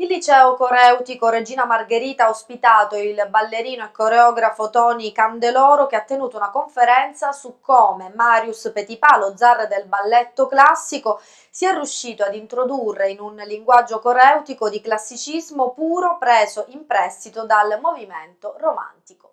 Il liceo coreutico Regina Margherita ha ospitato il ballerino e coreografo Tony Candeloro che ha tenuto una conferenza su come Marius Petipa, lo zar del balletto classico, sia riuscito ad introdurre in un linguaggio coreutico di classicismo puro preso in prestito dal movimento romantico.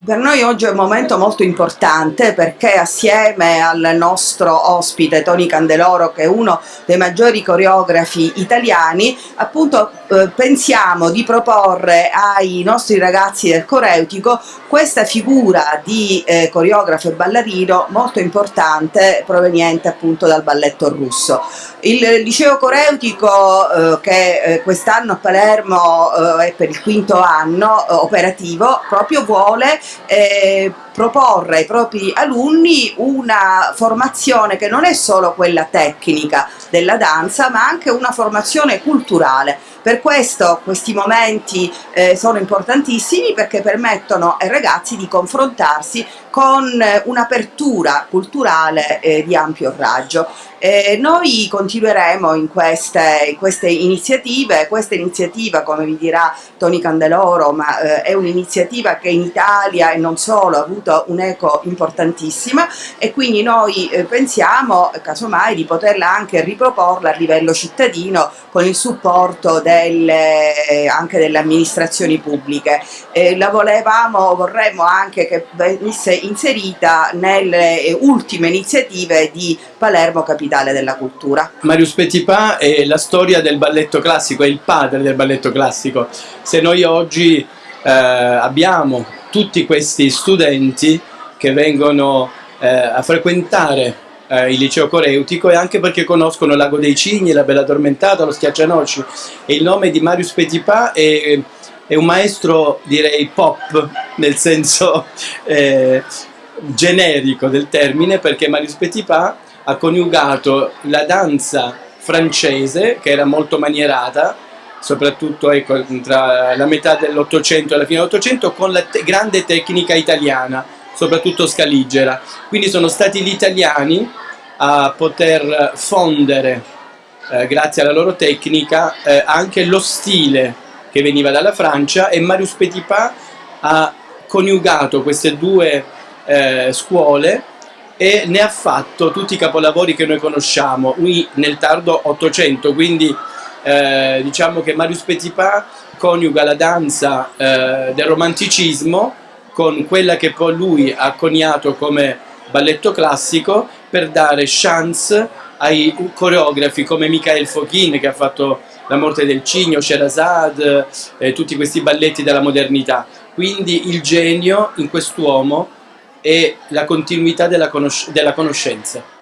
Per noi oggi è un momento molto importante perché assieme al nostro ospite Tony Candeloro che è uno dei maggiori coreografi italiani appunto eh, pensiamo di proporre ai nostri ragazzi del coreutico questa figura di eh, coreografo e ballerino molto importante proveniente appunto dal balletto russo. Il liceo coreutico eh, che eh, quest'anno a Palermo eh, è per il quinto anno eh, operativo proprio vuole eh, proporre ai propri alunni una formazione che non è solo quella tecnica della danza ma anche una formazione culturale per questo questi momenti eh, sono importantissimi perché permettono ai ragazzi di confrontarsi con eh, un'apertura culturale eh, di ampio raggio. Eh, noi continueremo in queste, in queste, iniziative, questa iniziativa come vi dirà Tony Candeloro ma eh, è un'iniziativa che in Italia e non solo ha avuto un'eco importantissima e quindi noi eh, pensiamo casomai di poterla anche riproporla a livello cittadino con il supporto delle, anche delle amministrazioni pubbliche. la volevamo, vorremmo anche che venisse inserita nelle ultime iniziative di Palermo Capitale della Cultura. Marius Petipa è la storia del balletto classico, è il padre del balletto classico. Se noi oggi eh, abbiamo tutti questi studenti che vengono eh, a frequentare eh, il liceo coreutico e anche perché conoscono Lago dei Cigni, la Bella Addormentata, lo Schiaccianoci. E il nome di Marius Petipa è, è un maestro direi pop nel senso eh, generico del termine perché Marius Petipa ha coniugato la danza francese che era molto manierata soprattutto ecco, tra la metà dell'Ottocento e la fine dell'Ottocento con la te grande tecnica italiana soprattutto scaligera. Quindi sono stati gli italiani a poter fondere eh, grazie alla loro tecnica eh, anche lo stile che veniva dalla Francia e Marius Petipa ha coniugato queste due eh, scuole e ne ha fatto tutti i capolavori che noi conosciamo qui nel tardo Ottocento, quindi eh, diciamo che Marius Petipa coniuga la danza eh, del romanticismo con quella che poi lui ha coniato come balletto classico per dare chance ai coreografi come Michael Fokhin che ha fatto La morte del cigno, Sherazade, eh, tutti questi balletti della modernità. Quindi il genio in quest'uomo è la continuità della, conosc della conoscenza.